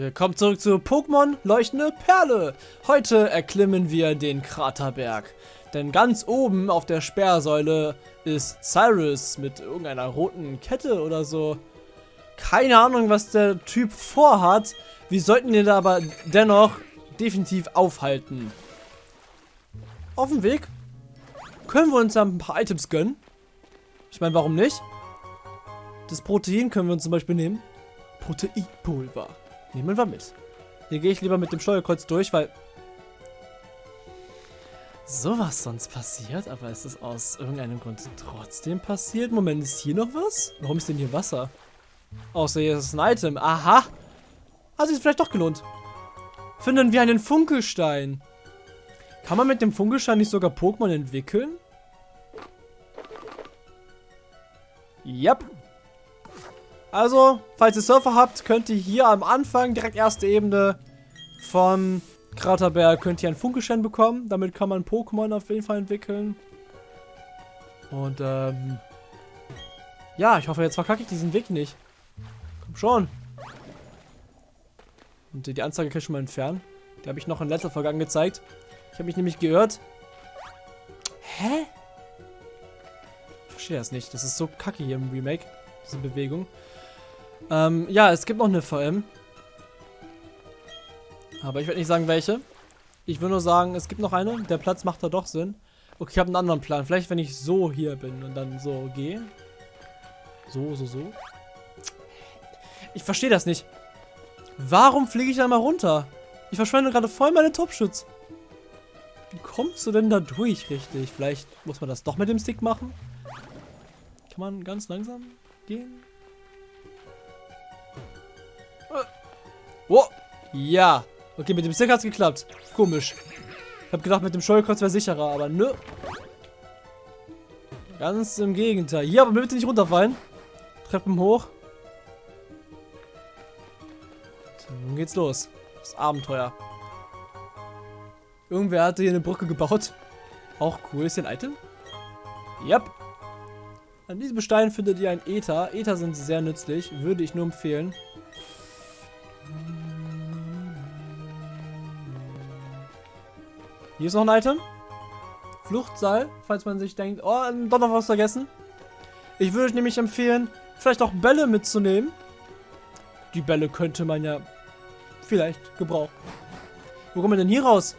Willkommen zurück zu Pokémon Leuchtende Perle. Heute erklimmen wir den Kraterberg. Denn ganz oben auf der Sperrsäule ist Cyrus mit irgendeiner roten Kette oder so. Keine Ahnung, was der Typ vorhat. Wir sollten ihn aber dennoch definitiv aufhalten. Auf dem Weg können wir uns dann ein paar Items gönnen. Ich meine, warum nicht? Das Protein können wir uns zum Beispiel nehmen. Proteinpulver. Nehmen wir mit. Hier gehe ich lieber mit dem Steuerkreuz durch, weil sowas sonst passiert, aber ist es aus irgendeinem Grund trotzdem passiert? Moment, ist hier noch was? Warum ist denn hier Wasser? Außer hier ist ein Item. Aha! Hat sich vielleicht doch gelohnt. Finden wir einen Funkelstein. Kann man mit dem Funkelstein nicht sogar Pokémon entwickeln? Yep. Also, falls ihr Surfer habt, könnt ihr hier am Anfang, direkt erste Ebene von Kraterberg, könnt ihr einen Funkelstein bekommen. Damit kann man Pokémon auf jeden Fall entwickeln. Und, ähm... Ja, ich hoffe, jetzt verkacke ich diesen Weg nicht. Komm schon. Und die Anzeige kann ich schon mal entfernen. Die habe ich noch in letzter Folge angezeigt. Ich habe mich nämlich gehört. Hä? Ich verstehe das nicht. Das ist so kacke hier im Remake. Diese Bewegung. Ähm, ja, es gibt noch eine VM. Aber ich werde nicht sagen, welche. Ich will nur sagen, es gibt noch eine. Der Platz macht da doch Sinn. Okay, ich habe einen anderen Plan. Vielleicht, wenn ich so hier bin und dann so gehe. So, so, so. Ich verstehe das nicht. Warum fliege ich da mal runter? Ich verschwende gerade voll meine Topschutz. Wie kommst du denn da durch richtig? Vielleicht muss man das doch mit dem Stick machen? Kann man ganz langsam gehen? Oh, ja. Okay, mit dem Stick hat's geklappt. Komisch. Ich habe gedacht, mit dem Steuerkreuz wäre sicherer, aber nö. Ganz im Gegenteil. Hier, aber bitte nicht runterfallen. Treppen hoch. Nun geht's los. Das Abenteuer. Irgendwer hatte hier eine Brücke gebaut. Auch cool. Ist hier ein Item? Yep. An diesem Stein findet ihr ein Ether. Ether sind sehr nützlich. Würde ich nur empfehlen. Hier ist noch ein Item. Fluchtseil, falls man sich denkt, oh, doch noch was vergessen. Ich würde euch nämlich empfehlen, vielleicht auch Bälle mitzunehmen. Die Bälle könnte man ja vielleicht gebrauchen. Wo kommen wir denn hier raus?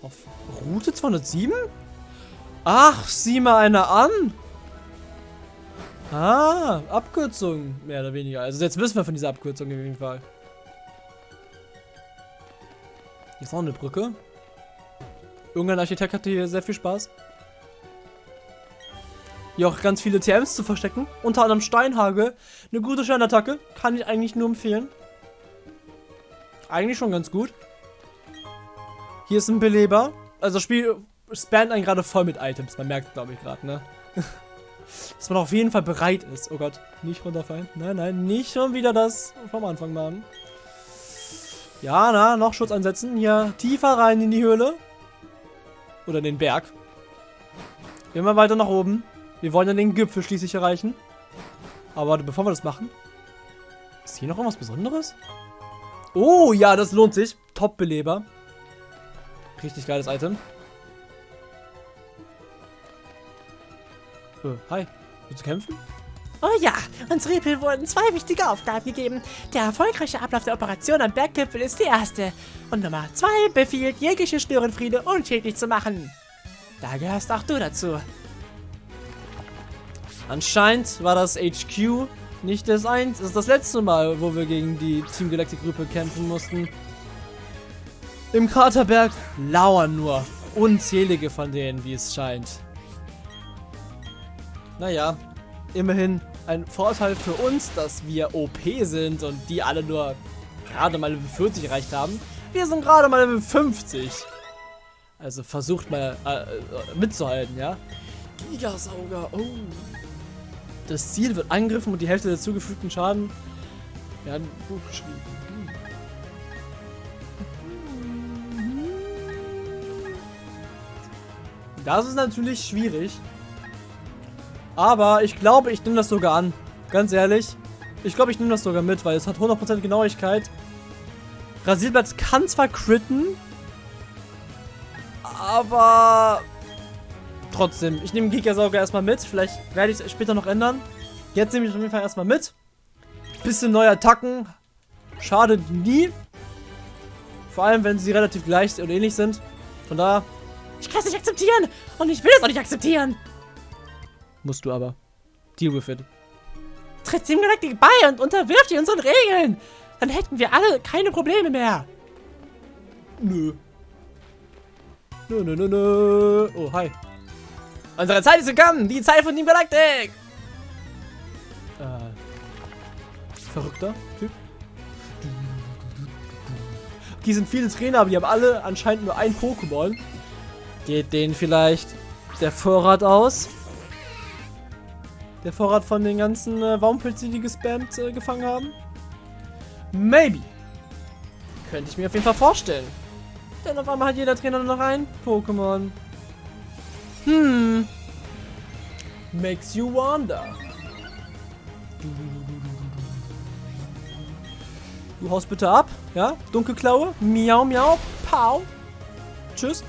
Auf Route 207? Ach, sieh mal einer an. Ah, Abkürzung, mehr oder weniger. Also jetzt wissen wir von dieser Abkürzung auf jeden Fall. Hier ist noch eine Brücke. Irgendein Architekt hatte hier sehr viel Spaß. Hier auch ganz viele TMs zu verstecken. Unter anderem Steinhagel. Eine gute Steinattacke. Kann ich eigentlich nur empfehlen. Eigentlich schon ganz gut. Hier ist ein Beleber. Also das Spiel spannt einen gerade voll mit Items. Man merkt, glaube ich, gerade, ne? Dass man auf jeden Fall bereit ist. Oh Gott, nicht runterfallen. Nein, nein, nicht schon wieder das vom Anfang machen. Ja, na, noch Schutz ansetzen. Hier tiefer rein in die Höhle. Oder in den Berg. Immer weiter nach oben. Wir wollen dann den Gipfel schließlich erreichen. Aber bevor wir das machen. Ist hier noch irgendwas Besonderes? Oh, ja, das lohnt sich. Top-Beleber. Richtig geiles Item. Äh, hi. Willst du kämpfen? Oh ja, uns Repel wurden zwei wichtige Aufgaben gegeben. Der erfolgreiche Ablauf der Operation am Berggipfel ist die erste. Und Nummer zwei befiehlt, jegliche Störenfriede unschädlich zu machen. Da gehörst auch du dazu. Anscheinend war das HQ nicht das eins, ist das letzte Mal, wo wir gegen die Team Galactic Gruppe kämpfen mussten. Im Kraterberg lauern nur unzählige von denen, wie es scheint. Naja, immerhin ein Vorteil für uns, dass wir OP sind und die alle nur gerade mal Level 40 erreicht haben. Wir sind gerade mal Level 50. Also versucht mal äh, mitzuhalten, ja. Gigasauger, oh. Das Ziel wird angegriffen und die Hälfte der zugefügten Schaden werden gut geschrieben. Das ist natürlich schwierig. Aber ich glaube, ich nehme das sogar an. Ganz ehrlich. Ich glaube, ich nehme das sogar mit, weil es hat 100% Genauigkeit. Rasierblatt kann zwar critten, aber trotzdem. Ich nehme Gigasauger erstmal mit. Vielleicht werde ich es später noch ändern. Jetzt nehme ich es auf jeden Fall erstmal mit. Bisschen neue Attacken. Schadet nie. Vor allem, wenn sie relativ gleich oder ähnlich sind. Von daher. Ich kann es nicht akzeptieren. Und ich will es auch nicht akzeptieren. Musst du aber. Deal with it. Tritt Team Galactic bei und unterwirft die unseren Regeln. Dann hätten wir alle keine Probleme mehr. Nö. Nö, nö, nö, nö. Oh, hi. Unsere Zeit ist gekommen. Die Zeit von Team Galactic. Äh. Verrückter Typ. Hier sind viele Trainer, aber die haben alle anscheinend nur ein Pokémon. Geht denen vielleicht der Vorrat aus? Der Vorrat von den ganzen äh, Waumpilzen, die gespammt äh, gefangen haben? Maybe. Könnte ich mir auf jeden Fall vorstellen. Denn auf einmal hat jeder Trainer nur noch ein Pokémon. Hm. Makes you wonder. Du haust bitte ab, ja? Dunkelklaue. Miau, miau. Pau. Tschüss.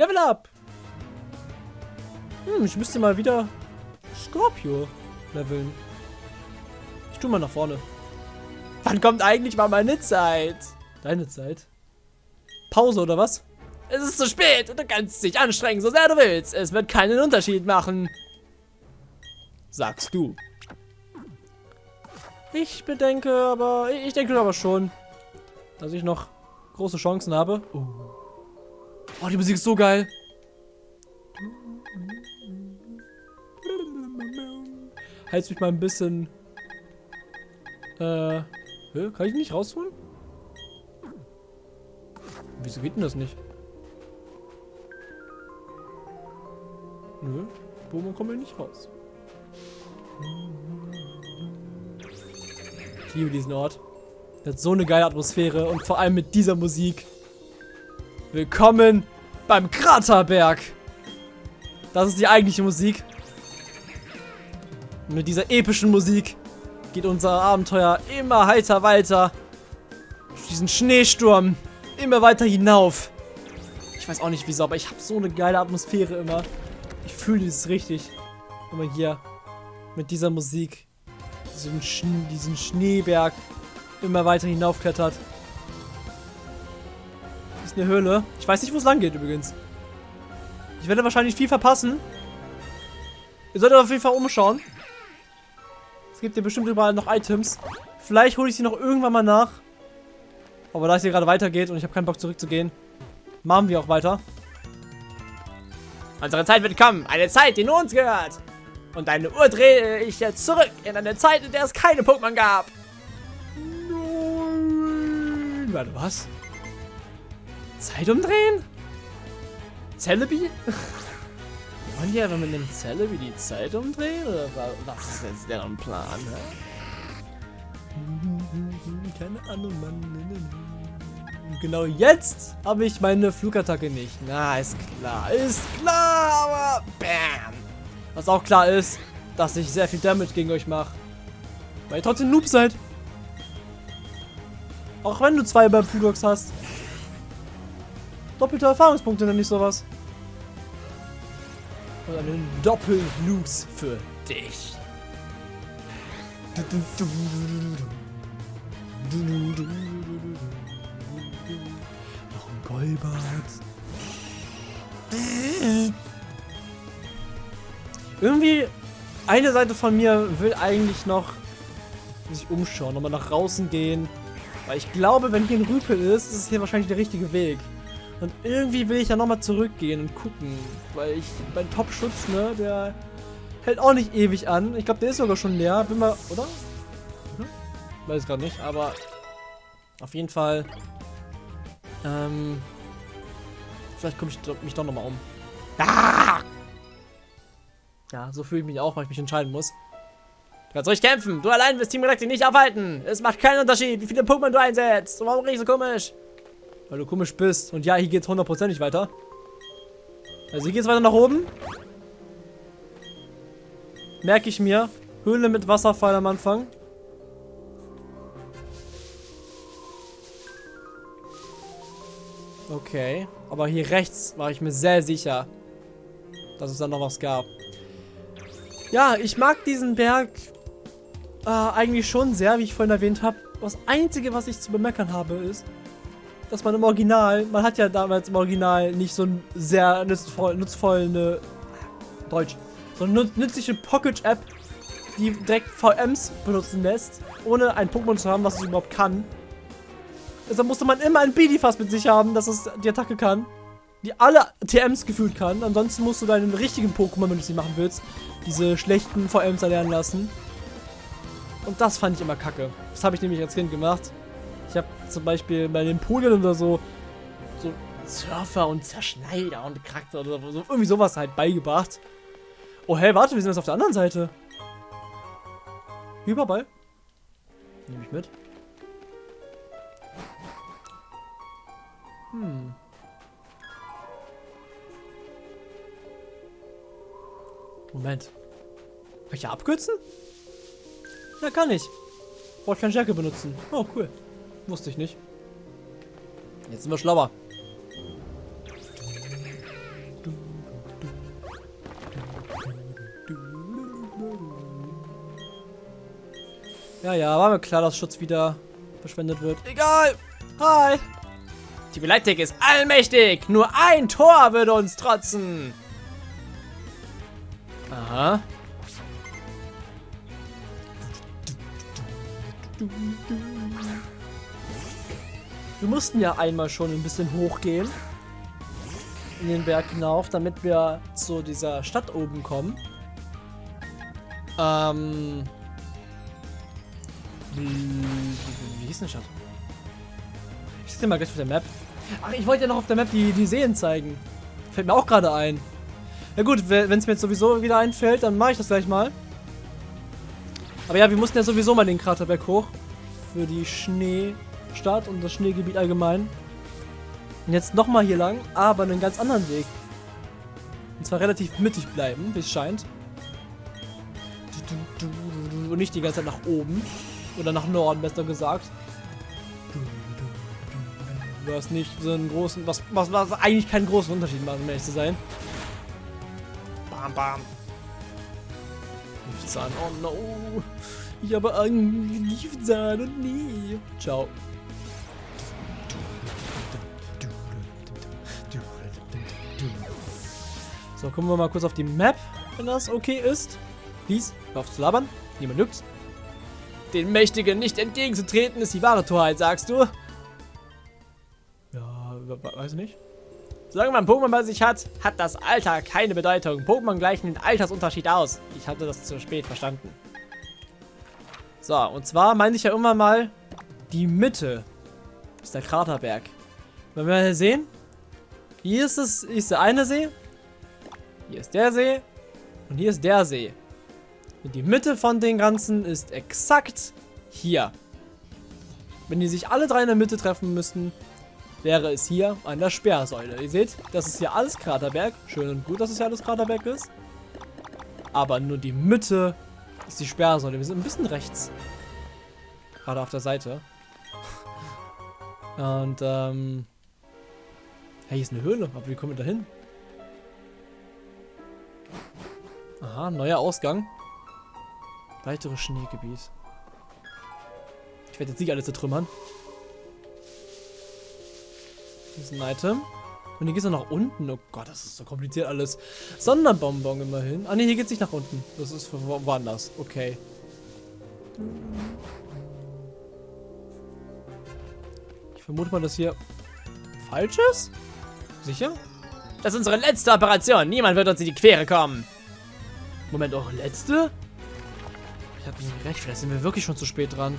Level up. Hm, ich müsste mal wieder Scorpio leveln. Ich tu mal nach vorne. Wann kommt eigentlich mal meine Zeit? Deine Zeit? Pause oder was? Es ist zu spät und du kannst dich anstrengen, so sehr du willst. Es wird keinen Unterschied machen. Sagst du. Ich bedenke aber, ich denke aber schon, dass ich noch große Chancen habe. Oh, oh die Musik ist so geil. Heiz mich mal ein bisschen. Äh, kann ich nicht rausholen? Wieso geht denn das nicht? Nö, Bomo kommen wir nicht raus. Ich liebe diesen Ort. Der hat so eine geile Atmosphäre und vor allem mit dieser Musik. Willkommen beim Kraterberg. Das ist die eigentliche Musik. Und mit dieser epischen Musik geht unser Abenteuer immer heiter weiter. Durch diesen Schneesturm. Immer weiter hinauf. Ich weiß auch nicht wieso, aber ich habe so eine geile Atmosphäre immer. Ich fühle es richtig. Immer hier mit dieser Musik diesen, Sch diesen Schneeberg immer weiter hinaufklettert. Ist eine Höhle. Ich weiß nicht, wo es lang geht übrigens. Ich werde wahrscheinlich viel verpassen. Ihr solltet auf jeden Fall umschauen. Es gibt hier bestimmt überall noch Items. Vielleicht hole ich sie noch irgendwann mal nach. Aber da es hier gerade weitergeht und ich habe keinen Bock zurückzugehen, machen wir auch weiter. Unsere Zeit wird kommen. Eine Zeit, die nur uns gehört. Und deine Uhr drehe ich jetzt zurück in eine Zeit, in der es keine Pokémon gab. Nein. Warte, was? Zeit umdrehen? Celebi? Wollen die aber mit einem Celebi die Zeit umdrehen? Oder was ist jetzt deren Plan? Hä? Keine Ahnung, Mann. Genau jetzt habe ich meine Flugattacke nicht. Na, ist klar. Ist klar, aber bam. Was auch klar ist, dass ich sehr viel Damage gegen euch mache. Weil ihr trotzdem Noob seid. Auch wenn du zwei beim Pudox hast. Doppelte Erfahrungspunkte nenne ich sowas. Und einen Doppel-Noobs für dich. Noch ein Golbart. Irgendwie, eine Seite von mir will eigentlich noch sich umschauen, nochmal nach draußen gehen. Weil ich glaube, wenn hier ein Rüpel ist, ist es hier wahrscheinlich der richtige Weg. Und irgendwie will ich ja nochmal zurückgehen und gucken. Weil ich, mein Top-Schutz, ne, der hält auch nicht ewig an. Ich glaube, der ist sogar schon leer. Bin mal, oder? Hm? Weiß gerade nicht, aber auf jeden Fall. Ähm, vielleicht komme ich mich doch nochmal um. Ah! Ja, so fühle ich mich auch, weil ich mich entscheiden muss. Du kannst ruhig kämpfen. Du allein wirst Team Galactic nicht aufhalten. Es macht keinen Unterschied, wie viele Pokémon du einsetzt. Warum riecht so komisch? Weil du komisch bist. Und ja, hier geht's hundertprozentig weiter. Also hier geht's weiter nach oben. Merke ich mir. Höhle mit Wasserfall am Anfang. Okay. Aber hier rechts war ich mir sehr sicher, dass es da noch was gab. Ja, ich mag diesen Berg äh, eigentlich schon sehr, wie ich vorhin erwähnt habe. Das Einzige, was ich zu bemeckern habe, ist, dass man im Original, man hat ja damals im Original nicht so ein sehr nutzvoll, nutzvoll eine, Deutsch, so eine nützliche Pocket-App, die direkt VMs benutzen lässt, ohne ein Pokémon zu haben, was es überhaupt kann. Deshalb musste man immer ein Bidifast mit sich haben, dass es die Attacke kann. Die alle TMs gefühlt kann. Ansonsten musst du deinen richtigen Pokémon, wenn du sie machen willst, diese schlechten VMs erlernen lassen. Und das fand ich immer kacke. Das habe ich nämlich als Kind gemacht. Zum Beispiel bei den Polien oder so, so Surfer und Zerschneider und Charakter oder so, irgendwie sowas halt beigebracht. Oh, hey, warte, wir sind jetzt auf der anderen Seite. Überball. Nehme ich mit. Hm. Moment. Kann ich ja abkürzen? Ja, kann ich. Brauche ich keine Stärke benutzen. Oh, cool. Wusste ich nicht. Jetzt sind wir schlauer. Ja, ja, war mir klar, dass Schutz wieder verschwendet wird. Egal. Hi. Die Beleidig ist allmächtig. Nur ein Tor würde uns trotzen. Aha. Wir mussten ja einmal schon ein bisschen hochgehen. In den Berg hinauf, damit wir zu dieser Stadt oben kommen. Ähm. Wie, wie, hieß denn Stadt? Ich sehe mal gleich auf der Map. Ach, ich wollte ja noch auf der Map die, die Seen zeigen. Fällt mir auch gerade ein. Ja gut, wenn es mir jetzt sowieso wieder einfällt, dann mache ich das gleich mal. Aber ja, wir mussten ja sowieso mal den Kraterberg hoch. Für die Schneestadt und das Schneegebiet allgemein. Und jetzt nochmal hier lang, aber einen ganz anderen Weg. Und zwar relativ mittig bleiben, wie es scheint. Und nicht die ganze Zeit nach oben. Oder nach Norden, besser gesagt. Was nicht so einen großen, was, was, was eigentlich keinen großen Unterschied macht, um ehrlich zu sein. Bam, bam. Giftzahn, oh no. Ich habe einen Giftzahn und nie. Ciao. So, gucken wir mal kurz auf die Map, wenn das okay ist. Hör auf zu labern. Niemand juckt. Den Mächtigen nicht entgegenzutreten ist die wahre Torheit, sagst du? Ja, weiß nicht. Solange man Pokémon bei sich hat, hat das Alter keine Bedeutung. Pokémon gleichen den Altersunterschied aus. Ich hatte das zu spät verstanden. So, und zwar meinte ich ja immer mal, die Mitte ist der Kraterberg. Wenn wir hier sehen, hier ist, es, ist der eine See, hier ist der See und hier ist der See. Und die Mitte von den ganzen ist exakt hier. Wenn die sich alle drei in der Mitte treffen müssten, wäre es hier an der Sperrsäule. Ihr seht, das ist hier alles Kraterberg. Schön und gut, dass es hier alles Kraterberg ist. Aber nur die Mitte ist die Sperrsäule. Wir sind ein bisschen rechts. Gerade auf der Seite. Und, ähm... Hey, hier ist eine Höhle. Aber wie kommen wir da hin? Aha, neuer Ausgang. Weiteres Schneegebiet. Ich werde jetzt nicht alles zertrümmern. Hier ist ein Item. Und hier geht es nach unten. Oh Gott, das ist so kompliziert alles. Sonderbonbon immerhin. Ah ne, hier geht es nicht nach unten. Das ist wo woanders. Okay. Ich vermute mal, dass hier falsch ist. Sicher? Das ist unsere letzte Operation. Niemand wird uns in die Quere kommen. Moment, eure letzte? Ich hab nicht recht. Vielleicht sind wir wirklich schon zu spät dran.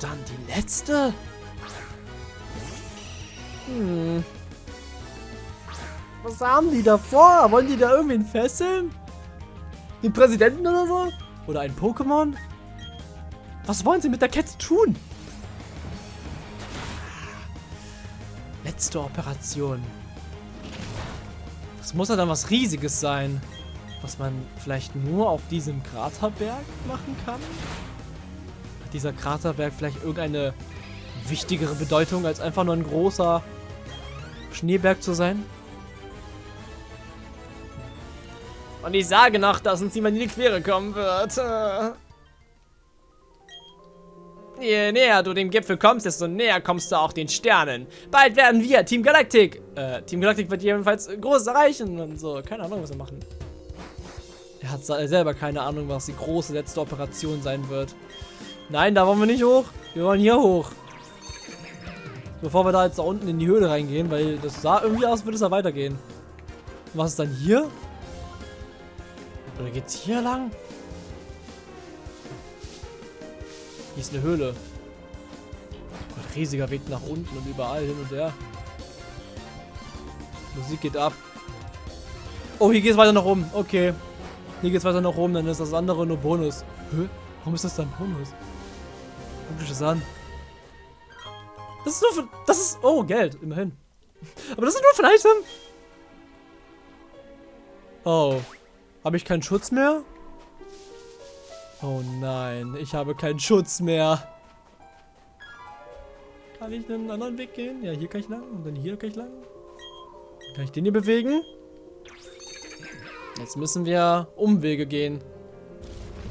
Dann die letzte? Hm. Was haben die da vor? Wollen die da irgendwen fesseln? Den Präsidenten oder so? Oder ein Pokémon? Was wollen sie mit der Kette tun? Letzte Operation. muss ja dann was Riesiges sein. Was man vielleicht nur auf diesem Kraterberg machen kann? Hat dieser Kraterberg vielleicht irgendeine wichtigere Bedeutung, als einfach nur ein großer Schneeberg zu sein? Und ich sage noch, dass uns niemand in die Quere kommen wird. Je näher du dem Gipfel kommst, desto näher kommst du auch den Sternen. Bald werden wir, Team Galactic, äh, Team Galactic wird jedenfalls Großes erreichen und so. Keine Ahnung, was wir machen. Er hat selber keine Ahnung, was die große letzte Operation sein wird. Nein, da wollen wir nicht hoch. Wir wollen hier hoch. Bevor wir da jetzt da unten in die Höhle reingehen, weil das sah irgendwie aus, würde es da weitergehen. was ist dann hier? Oder geht's hier lang? Hier ist eine Höhle. Ein riesiger Weg nach unten und überall hin und her. Musik geht ab. Oh, hier geht es weiter nach oben. Okay. Hier geht es weiter nach oben, dann ist das andere nur Bonus. Hä? Warum ist das dann Bonus? Guck dich das an. Das ist nur für... Das ist... Oh, Geld. Immerhin. Aber das ist nur für Item. Oh. Habe ich keinen Schutz mehr? Oh nein, ich habe keinen Schutz mehr. Kann ich einen anderen Weg gehen? Ja, hier kann ich lang und dann hier kann ich lang. Kann ich den hier bewegen? Jetzt müssen wir Umwege gehen.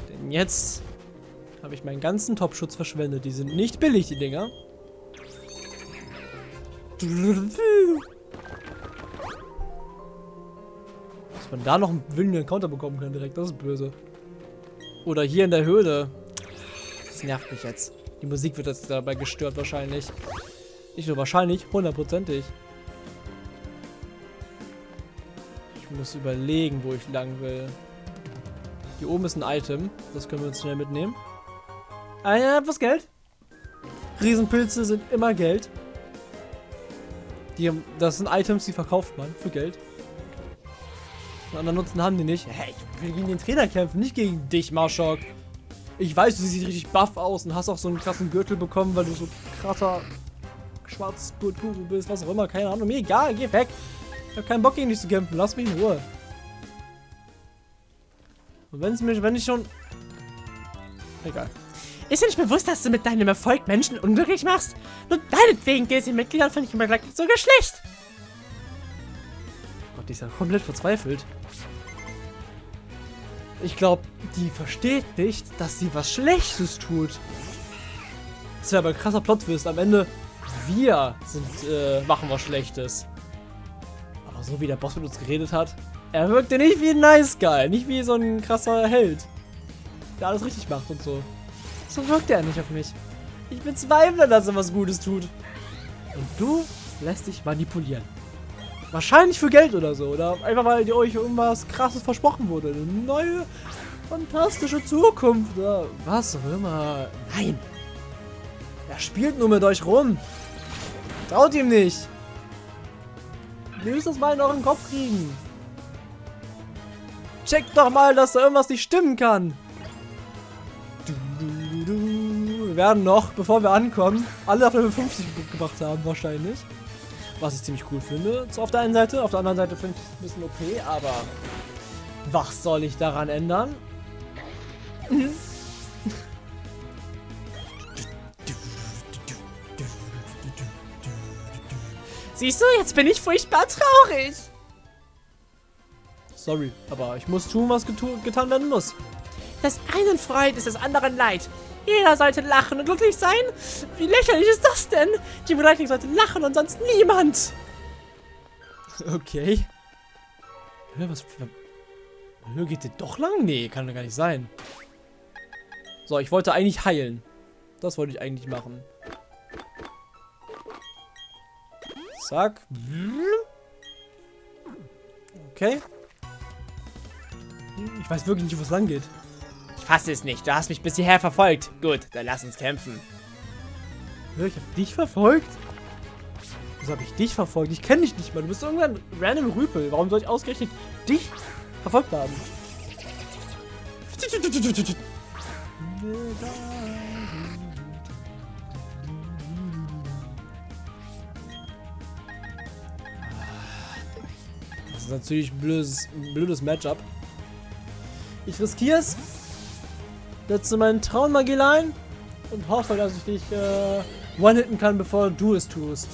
Denn jetzt habe ich meinen ganzen Top-Schutz verschwendet. Die sind nicht billig, die Dinger. Dass man da noch einen wilden Encounter bekommen kann direkt, das ist böse. Oder hier in der Höhle. Das nervt mich jetzt. Die Musik wird jetzt dabei gestört wahrscheinlich. Nicht nur wahrscheinlich, hundertprozentig. Ich muss überlegen, wo ich lang will. Hier oben ist ein Item. Das können wir uns schnell mitnehmen. Ah ja, was Geld. Riesenpilze sind immer Geld. Die, das sind Items, die verkauft man für Geld. Einen anderen Nutzen haben die nicht. Hey, ich will gegen den Trainer kämpfen, nicht gegen dich, Marschok. Ich weiß, du siehst richtig buff aus und hast auch so einen krassen Gürtel bekommen, weil du so krasser schwarz Guru bist, was auch immer, keine Ahnung. Mir egal, geh weg. Ich hab keinen Bock gegen dich zu kämpfen, lass mich in Ruhe. Und wenn es mich, wenn ich schon... Egal. Ist dir nicht bewusst, dass du mit deinem Erfolg Menschen unglücklich machst? Nur deinetwegen geht es den Mitgliedern von Human Galactic sogar schlecht. Gott, die ist ja komplett verzweifelt. Ich glaube, die versteht nicht, dass sie was Schlechtes tut. Das wäre aber ein krasser Plotwist. Am Ende, wir sind, äh, machen was Schlechtes. So wie der Boss mit uns geredet hat, er wirkte nicht wie ein Nice Guy, nicht wie so ein krasser Held, der alles richtig macht und so. So wirkt er nicht auf mich. Ich bezweifle, dass er was Gutes tut. Und du lässt dich manipulieren. Wahrscheinlich für Geld oder so. Oder einfach, weil dir euch irgendwas krasses versprochen wurde. Eine neue, fantastische Zukunft. Oder was auch immer. Nein. Er spielt nur mit euch rum. Traut ihm nicht. Ihr müsst das mal in euren Kopf kriegen. Checkt doch mal, dass da irgendwas nicht stimmen kann. Wir werden noch, bevor wir ankommen, alle auf Level 50 gebracht haben wahrscheinlich. Was ich ziemlich cool finde. So auf der einen Seite. Auf der anderen Seite finde ich es ein bisschen OP, aber was soll ich daran ändern? Siehst du, jetzt bin ich furchtbar traurig. Sorry, aber ich muss tun, was getan werden muss. Das einen Freud ist des anderen Leid. Jeder sollte lachen und glücklich sein. Wie lächerlich ist das denn? Die Lightning sollte lachen und sonst niemand. Okay. Hör, was... Hör, geht der doch lang? Nee, kann doch gar nicht sein. So, ich wollte eigentlich heilen. Das wollte ich eigentlich machen. Zack. Okay. Ich weiß wirklich nicht, wo es lang geht fasse es nicht. Du hast mich bis hierher verfolgt. Gut, dann lass uns kämpfen. Ich habe dich verfolgt? Wieso habe ich dich verfolgt? Ich kenne dich nicht mal. Du bist irgendein random Rüpel. Warum soll ich ausgerechnet dich verfolgt haben? ist natürlich ein blödes, ein blödes Matchup. Ich riskiere es. Setze meinen Traummagiel und hoffe, dass ich dich äh, one-hitten kann, bevor du es tust.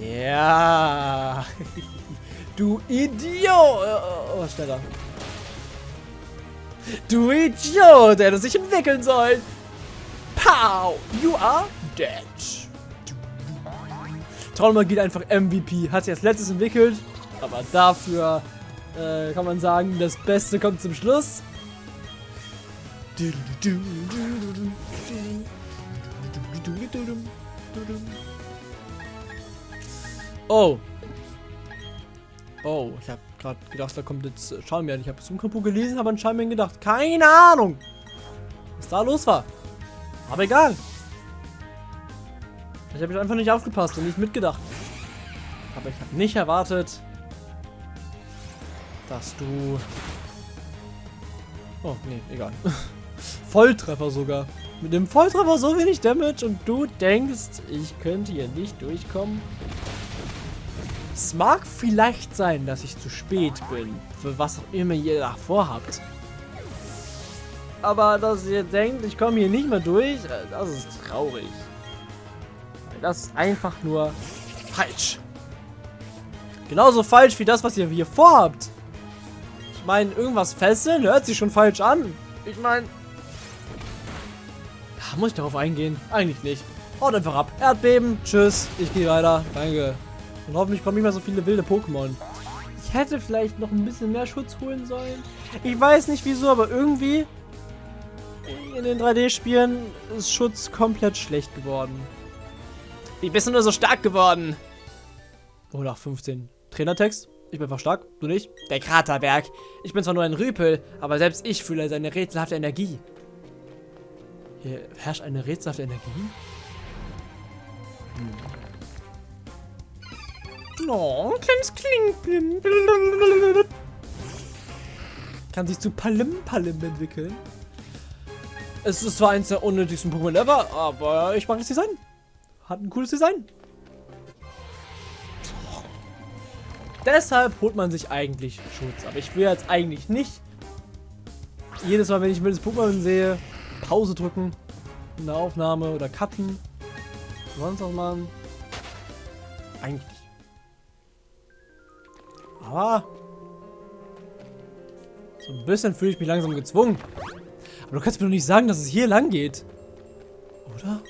Ja. du Idiot. Oh, oh. Du Idiot, der hätte sich entwickeln sollen. Pow! You are dead. Traummagie einfach MVP. Hat sich als letztes entwickelt. Aber dafür äh, kann man sagen, das Beste kommt zum Schluss. Oh. Oh, ich habe gerade gedacht, da kommt jetzt Charmian. Ich habe es im Kapu gelesen, aber an Charmian gedacht. Keine Ahnung, was da los war. Aber egal. Ich habe einfach nicht aufgepasst und nicht mitgedacht. Aber ich habe nicht erwartet, dass du... Oh, nee, egal. Volltreffer sogar. Mit dem Volltreffer so wenig Damage und du denkst, ich könnte hier nicht durchkommen. Es mag vielleicht sein, dass ich zu spät bin, für was auch immer ihr da vorhabt. Aber dass ihr denkt, ich komme hier nicht mehr durch, äh, das ist traurig. Das ist einfach nur falsch. Genauso falsch wie das, was ihr hier vorhabt. Ich meine, irgendwas fesseln hört sich schon falsch an. Ich meine... Muss ich darauf eingehen? Eigentlich nicht. Haut einfach ab. Erdbeben. Tschüss. Ich gehe weiter. Danke. Und hoffentlich kommen nicht mehr so viele wilde Pokémon. Ich hätte vielleicht noch ein bisschen mehr Schutz holen sollen. Ich weiß nicht wieso, aber irgendwie in den 3D-Spielen ist Schutz komplett schlecht geworden. Wie bist du nur so stark geworden? Oh, nach 15. Trainertext? Ich bin einfach stark, du nicht? Der Kraterberg. Ich bin zwar nur ein Rüpel, aber selbst ich fühle seine rätselhafte Energie. Hier herrscht eine rätselhafte Energie? Hm. Oh, ein kleines Kling. Kann sich zu Palim-Palim entwickeln. Es ist zwar eins der unnötigsten Pokémon ever, aber ich mag das Design. Hat ein cooles Design. Deshalb holt man sich eigentlich Schutz. Aber ich will jetzt eigentlich nicht jedes Mal, wenn ich ein wildes Pokémon sehe, Pause drücken in der Aufnahme oder cutten. Sonst was machen. Eigentlich. Aber so ein bisschen fühle ich mich langsam gezwungen. Aber du kannst mir doch nicht sagen, dass es hier lang geht. Oder?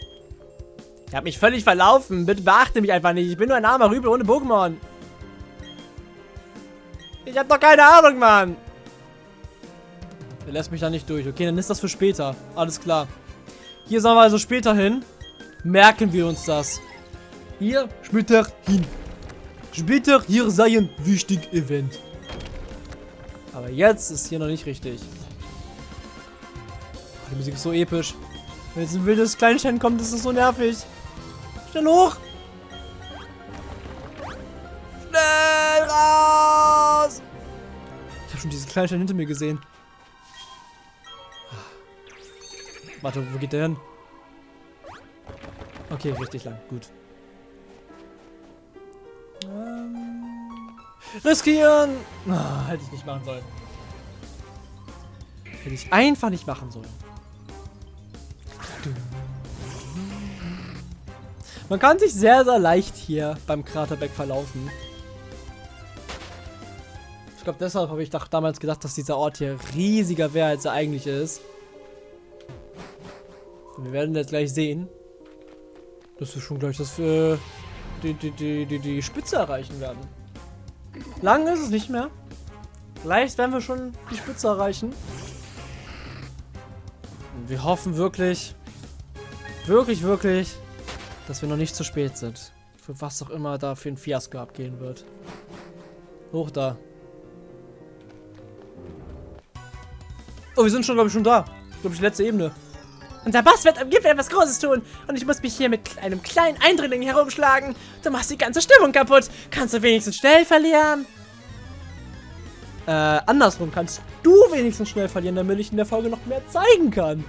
Ich habe mich völlig verlaufen. Bitte beachte mich einfach nicht. Ich bin nur ein armer Rübel ohne Pokémon. Ich habe doch keine Ahnung, Mann. Der lässt mich da nicht durch. Okay, dann ist das für später. Alles klar. Hier sollen wir also später hin. Merken wir uns das. Hier später hin. Später hier sein wichtig Event. Aber jetzt ist hier noch nicht richtig. Die Musik ist so episch. Wenn jetzt ein wildes Kleinstein kommt, ist es so nervig. Schnell hoch! Schnell raus! Ich habe schon diesen Kleinstein hinter mir gesehen. Warte, wo geht der hin? Okay, richtig lang. Gut. Ähm, riskieren! Oh, hätte ich nicht machen sollen. Hätte ich einfach nicht machen sollen. Man kann sich sehr, sehr leicht hier beim Kraterbeck verlaufen. Ich glaube, deshalb habe ich doch damals gedacht, dass dieser Ort hier riesiger wäre, als er eigentlich ist. wir werden jetzt gleich sehen, dass wir schon gleich das für die, die, die, die, die Spitze erreichen werden. Lang ist es nicht mehr. Vielleicht werden wir schon die Spitze erreichen. Und wir hoffen wirklich, wirklich, wirklich, dass wir noch nicht zu spät sind. Für was auch immer da für ein Fiasko abgehen wird. Hoch da. Oh, wir sind schon, glaube ich, schon da. Glaube ich, letzte Ebene. Unser Boss wird im Gipfel etwas Großes tun und ich muss mich hier mit einem kleinen Eindringling herumschlagen. Du machst die ganze Stimmung kaputt. Kannst du wenigstens schnell verlieren? Äh, andersrum kannst du wenigstens schnell verlieren, damit ich in der Folge noch mehr zeigen kann.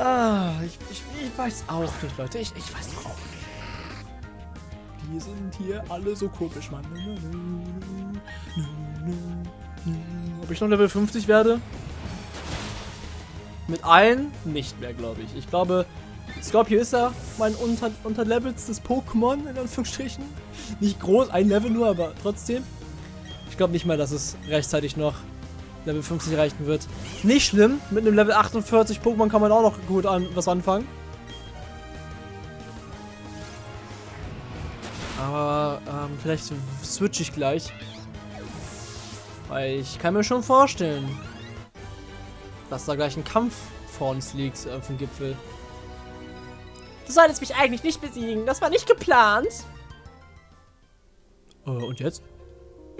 Ah, ich, ich, ich weiß auch nicht, Leute. Ich, ich weiß auch nicht. die sind hier alle so komisch, Mann. Ob ich noch Level 50 werde? Mit allen nicht mehr, glaube ich. Ich glaube, Scorpio ist ja mein unter unterlevelstes Pokémon, in Anführungsstrichen. Nicht groß, ein Level nur, aber trotzdem. Ich glaube nicht mal, dass es rechtzeitig noch Level 50 erreichen wird. Nicht schlimm, mit einem Level 48 Pokémon kann man auch noch gut an was anfangen. Aber ähm, vielleicht switche ich gleich. Weil ich kann mir schon vorstellen, dass da gleich ein Kampf vor uns liegt auf dem Gipfel. Du solltest mich eigentlich nicht besiegen. Das war nicht geplant. Äh, und jetzt?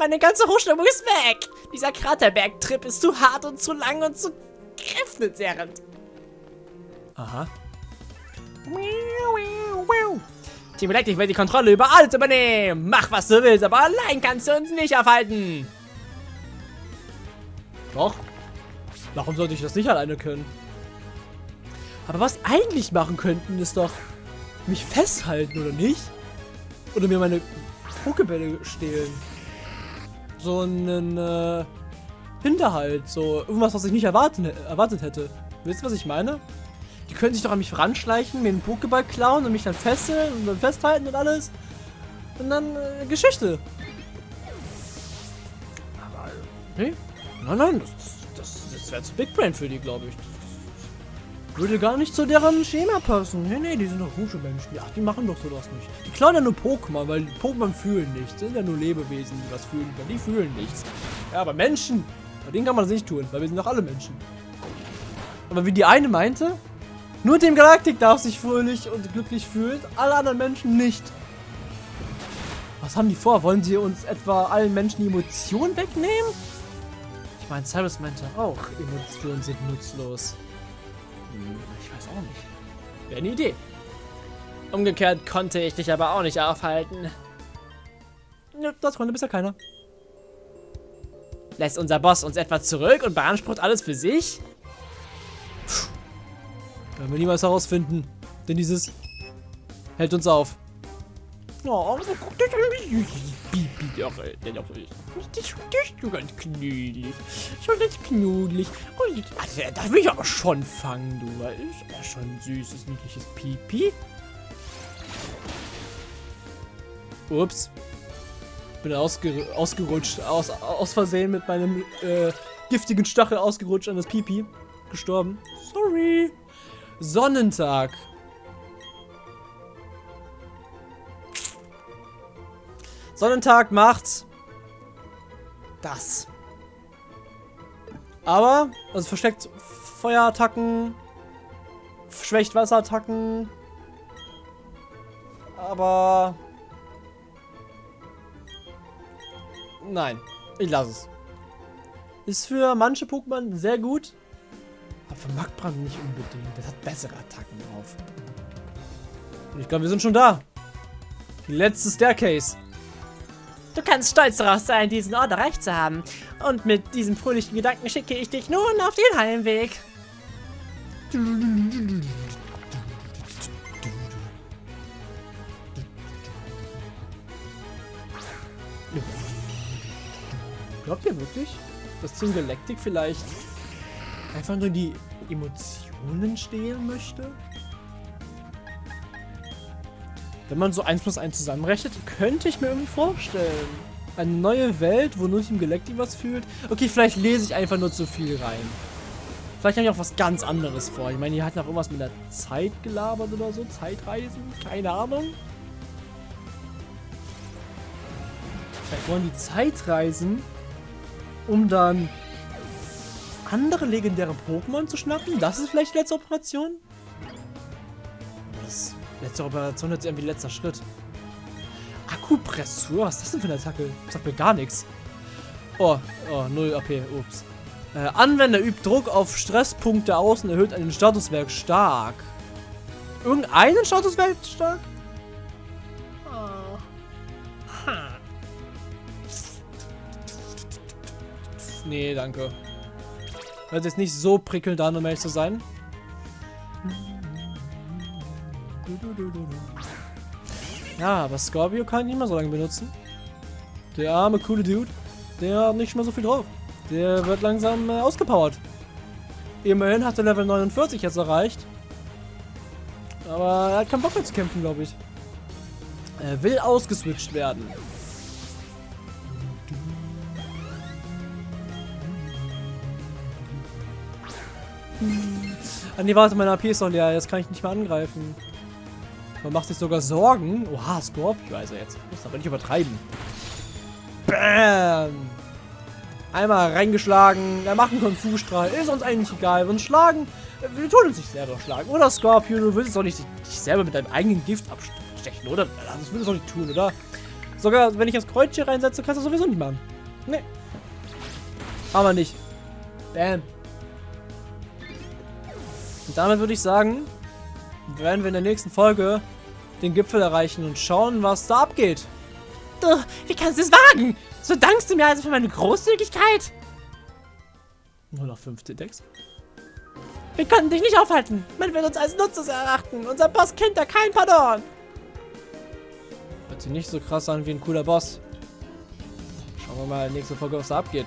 Meine ganze Hochstimmung ist weg. Dieser Kraterberg-Trip ist zu hart und zu lang und zu kräftezehrend. Aha. Team Electric will die Kontrolle über alles übernehmen. Mach, was du willst, aber allein kannst du uns nicht aufhalten. Doch. Warum sollte ich das nicht alleine können? Aber was eigentlich machen könnten, ist doch mich festhalten, oder nicht? Oder mir meine Pokebälle stehlen. So einen äh, Hinterhalt, so irgendwas, was ich nicht erwarten, erwartet hätte. Wisst ihr, was ich meine? Die können sich doch an mich ranschleichen, mir einen Pokéball klauen und mich dann fesseln und dann festhalten und alles. Und dann äh, Geschichte. Aber, nee. Nein, nein, das, das, das wäre zu Big Brain für die, glaube ich. Würde gar nicht zu deren Schema passen. Nee, nee, die sind doch gute Menschen. Ach, die machen doch sowas nicht. Die klauen ja nur Pokémon, weil Pokémon fühlen nichts. Das sind ja nur Lebewesen, die was fühlen. Die fühlen nichts. Ja, aber Menschen, bei denen kann man das nicht tun, weil wir sind doch alle Menschen. Aber wie die eine meinte, nur dem Galaktik darf sich fröhlich und glücklich fühlen, alle anderen Menschen nicht. Was haben die vor? Wollen sie uns etwa allen Menschen die Emotionen wegnehmen? Ich meine, Cyrus meinte auch, Emotionen sind nutzlos. Auch nicht. Wäre eine Idee. Umgekehrt konnte ich dich aber auch nicht aufhalten. Ja, das konnte bisher keiner. Lässt unser Boss uns etwa zurück und beansprucht alles für sich? Werden wir niemals herausfinden. Denn dieses hält uns auf. Oh, guck dich an. Bibi, doch, dennoch ist. Das ist so ganz knuddelig. Schon ganz knuddelig. Und also, da will ich aber schon fangen, du. Das ist ja schon ein süßes, niedliches Pipi. Ups. Bin ausger ausgerutscht. Aus, aus Versehen mit meinem äh, giftigen Stachel ausgerutscht an das Pipi. Gestorben. Sorry. Sonnentag. Sonnentag macht das. Aber, also versteckt Feuerattacken, schwächt Wasserattacken. Aber... Nein, ich lasse es. Ist für manche Pokémon sehr gut, aber für Magbrand nicht unbedingt. Das hat bessere Attacken drauf. Und ich glaube, wir sind schon da. Die letzte Staircase. Du kannst stolz darauf sein, diesen Ort erreicht zu haben. Und mit diesem fröhlichen Gedanken schicke ich dich nun auf den Heimweg. Glaubt ihr wirklich, dass Team Galactic vielleicht einfach nur die Emotionen stehlen möchte? Wenn man so 1 plus 1 zusammenrechnet, könnte ich mir irgendwie vorstellen. Eine neue Welt, wo nur Team Galactic was fühlt. Okay, vielleicht lese ich einfach nur zu viel rein. Vielleicht habe ich auch was ganz anderes vor. Ich meine, die hatten auch irgendwas mit der Zeit gelabert oder so. Zeitreisen? Keine Ahnung. Vielleicht wollen die Zeitreisen, um dann andere legendäre Pokémon zu schnappen? Das ist vielleicht die letzte Operation? Das Letzte Operation ist irgendwie letzter Schritt. Akkupressur? Was ist das denn für eine Attacke? Sagt mir gar nichts. Oh, oh, 0 AP, ups. Äh, Anwender übt Druck auf Stresspunkte aus und erhöht einen Statuswerk stark. Irgendeinen Statuswerk stark? Oh. Nee, danke. Hört jetzt nicht so prickelnd an, um ehrlich zu sein. Ja, aber Scorpio kann ich nicht mehr so lange benutzen. Der arme, coole Dude, der hat nicht mehr so viel drauf. Der wird langsam äh, ausgepowert. Immerhin hat er Level 49 jetzt erreicht. Aber er hat keinen Bock mehr zu kämpfen, glaube ich. Er will ausgeswitcht werden. Ah nee, warte, meine AP ist doch leer. Jetzt kann ich nicht mehr angreifen. Man macht sich sogar Sorgen. Oha, Scorpio also jetzt. Muss aber nicht übertreiben. Bam! Einmal reingeschlagen. Er macht einen Konfusstrahl. Ist uns eigentlich egal. Wir uns schlagen. Wir tun uns nicht selber schlagen. Oder Scorpio, du willst doch nicht dich selber mit deinem eigenen Gift abstechen, oder? Das würdest du doch nicht tun, oder? Sogar wenn ich das Kreuz hier reinsetze, kannst du sowieso nicht machen. Nee. Aber nicht. Bam. Und damit würde ich sagen, werden wir in der nächsten Folge den Gipfel erreichen und schauen, was da abgeht. Du, wie kannst du es wagen? So dankst du mir also für meine Großzügigkeit? Nur noch 15 Decks. Wir konnten dich nicht aufhalten. Man wird uns als Nutzes erachten. Unser Boss kennt da kein Pardon. Hört sich nicht so krass an wie ein cooler Boss. Schauen wir mal in der nächsten Folge, was da abgeht.